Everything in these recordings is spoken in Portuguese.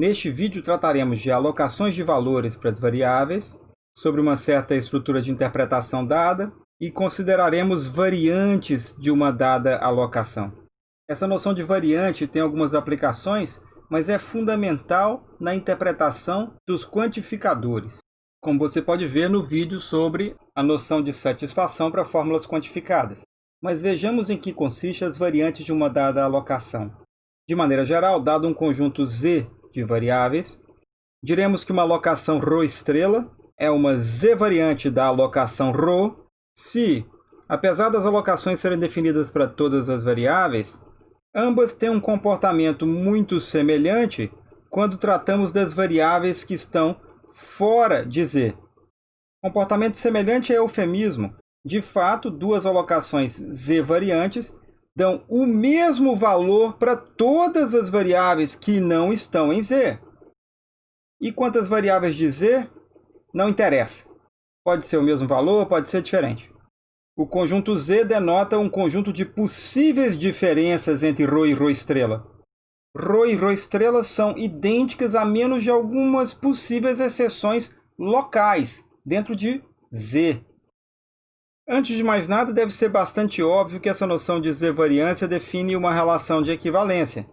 Neste vídeo trataremos de alocações de valores para as variáveis, sobre uma certa estrutura de interpretação dada e consideraremos variantes de uma dada alocação. Essa noção de variante tem algumas aplicações, mas é fundamental na interpretação dos quantificadores, como você pode ver no vídeo sobre a noção de satisfação para fórmulas quantificadas. Mas vejamos em que consiste as variantes de uma dada alocação. De maneira geral, dado um conjunto Z de variáveis, diremos que uma alocação ρ estrela é uma z-variante da alocação ρ se, apesar das alocações serem definidas para todas as variáveis, ambas têm um comportamento muito semelhante quando tratamos das variáveis que estão fora de z. Comportamento semelhante é eufemismo. De fato, duas alocações z variantes dão o mesmo valor para todas as variáveis que não estão em Z. E quantas variáveis de Z? Não interessa. Pode ser o mesmo valor, pode ser diferente. O conjunto Z denota um conjunto de possíveis diferenças entre Rho e Rho estrela. Rho e Rho estrela são idênticas a menos de algumas possíveis exceções locais dentro de Z. Antes de mais nada, deve ser bastante óbvio que essa noção de z-variância define uma relação de equivalência.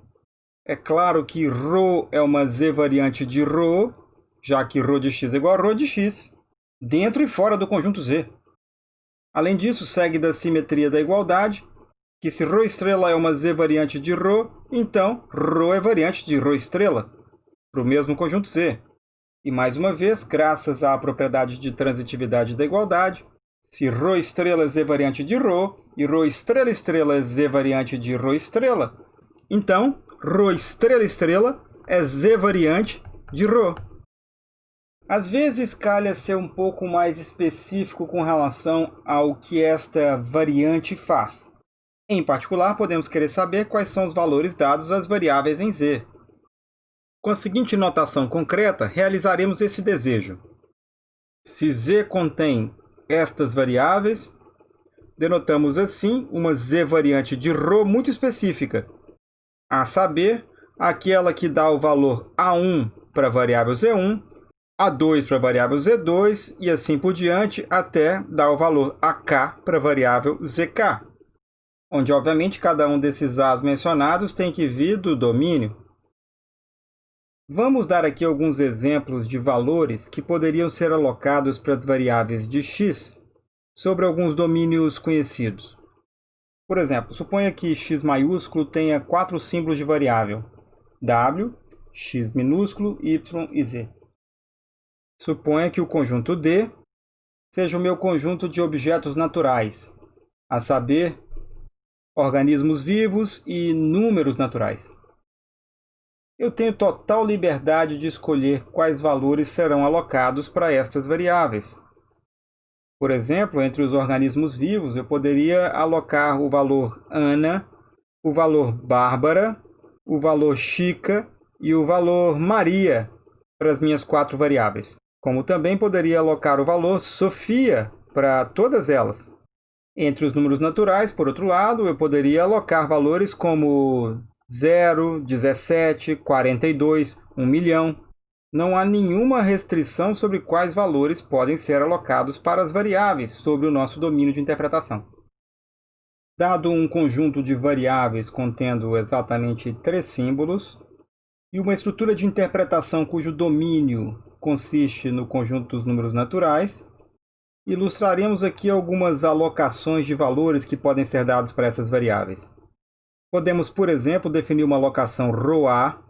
É claro que ρ é uma z-variante de ρ, já que ρ de x é igual a ρ de x, dentro e fora do conjunto Z. Além disso, segue da simetria da igualdade, que se ρ estrela é uma z-variante de ρ, então ρ é variante de ρ estrela, para o mesmo conjunto Z. E mais uma vez, graças à propriedade de transitividade da igualdade, se ρ estrela é z variante de ρ e ρ estrela estrela é z variante de ρ estrela, então ρ estrela estrela é z variante de ρ. Às vezes calha ser um pouco mais específico com relação ao que esta variante faz. Em particular, podemos querer saber quais são os valores dados às variáveis em z. Com a seguinte notação concreta, realizaremos esse desejo. Se z contém estas variáveis, denotamos assim uma z variante de ρ muito específica, a saber, aquela que dá o valor A1 para a variável Z1, A2 para a variável Z2 e assim por diante até dar o valor AK para a variável ZK, onde obviamente cada um desses A's mencionados tem que vir do domínio. Vamos dar aqui alguns exemplos de valores que poderiam ser alocados para as variáveis de x sobre alguns domínios conhecidos. Por exemplo, suponha que x maiúsculo tenha quatro símbolos de variável w, x minúsculo, y e z. Suponha que o conjunto D seja o meu conjunto de objetos naturais, a saber, organismos vivos e números naturais eu tenho total liberdade de escolher quais valores serão alocados para estas variáveis. Por exemplo, entre os organismos vivos, eu poderia alocar o valor Ana, o valor Bárbara, o valor Chica e o valor Maria para as minhas quatro variáveis. Como também poderia alocar o valor Sofia para todas elas. Entre os números naturais, por outro lado, eu poderia alocar valores como 0, 17, 42, 1 milhão. Não há nenhuma restrição sobre quais valores podem ser alocados para as variáveis sobre o nosso domínio de interpretação. Dado um conjunto de variáveis contendo exatamente três símbolos e uma estrutura de interpretação cujo domínio consiste no conjunto dos números naturais, ilustraremos aqui algumas alocações de valores que podem ser dados para essas variáveis. Podemos, por exemplo, definir uma alocação ρA,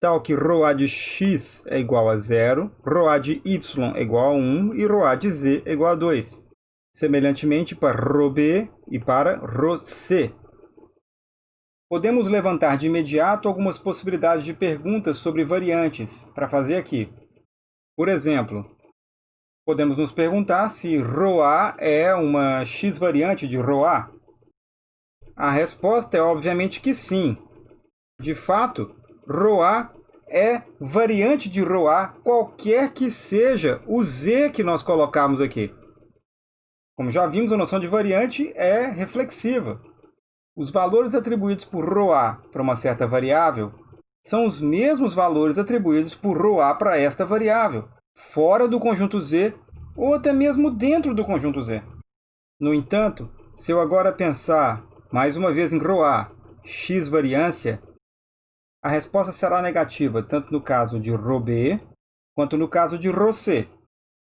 tal que ρA de x é igual a zero, ρA de y é igual a 1 e ρA de z é igual a 2. Semelhantemente para ρB e para ρC. Podemos levantar de imediato algumas possibilidades de perguntas sobre variantes para fazer aqui. Por exemplo, podemos nos perguntar se ρA é uma x-variante de ρA. A resposta é obviamente que sim. De fato, roa é variante de roa qualquer que seja o Z que nós colocarmos aqui. Como já vimos, a noção de variante é reflexiva. Os valores atribuídos por roa para uma certa variável são os mesmos valores atribuídos por roa para esta variável, fora do conjunto Z ou até mesmo dentro do conjunto Z. No entanto, se eu agora pensar mais uma vez em ROA, x variância, a resposta será negativa tanto no caso de ROB quanto no caso de ROC.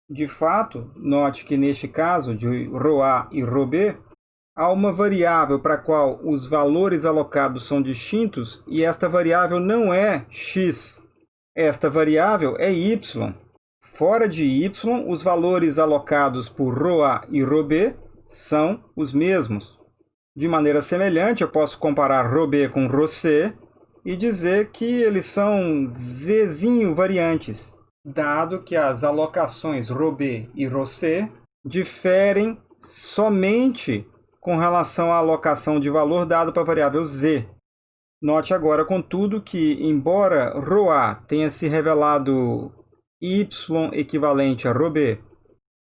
De fato, note que neste caso de ROA e ROB, há uma variável para a qual os valores alocados são distintos e esta variável não é x. Esta variável é y. Fora de y, os valores alocados por ROA e ROB são os mesmos. De maneira semelhante, eu posso comparar Robé com Rossé e dizer que eles são zezinho variantes, dado que as alocações Robé e Rossé diferem somente com relação à alocação de valor dado para a variável z. Note agora, contudo, que embora ρA tenha se revelado y equivalente a ρB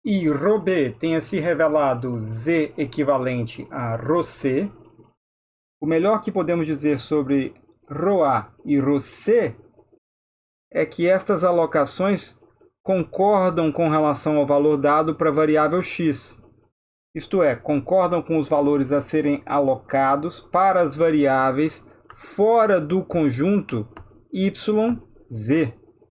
e ρB tenha se revelado z equivalente a ρC, o melhor que podemos dizer sobre ρA e ρC é que estas alocações concordam com relação ao valor dado para a variável x. Isto é, concordam com os valores a serem alocados para as variáveis fora do conjunto y, z.